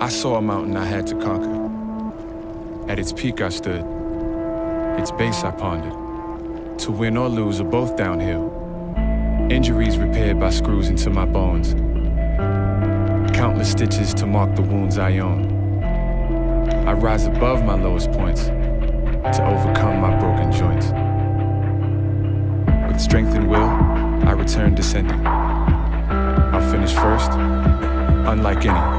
I saw a mountain I had to conquer. At its peak I stood, its base I pondered. To win or lose are both downhill. Injuries repaired by screws into my bones. Countless stitches to mark the wounds I own. I rise above my lowest points to overcome my broken joints. With strength and will, I return descending. I'll finish first, unlike any.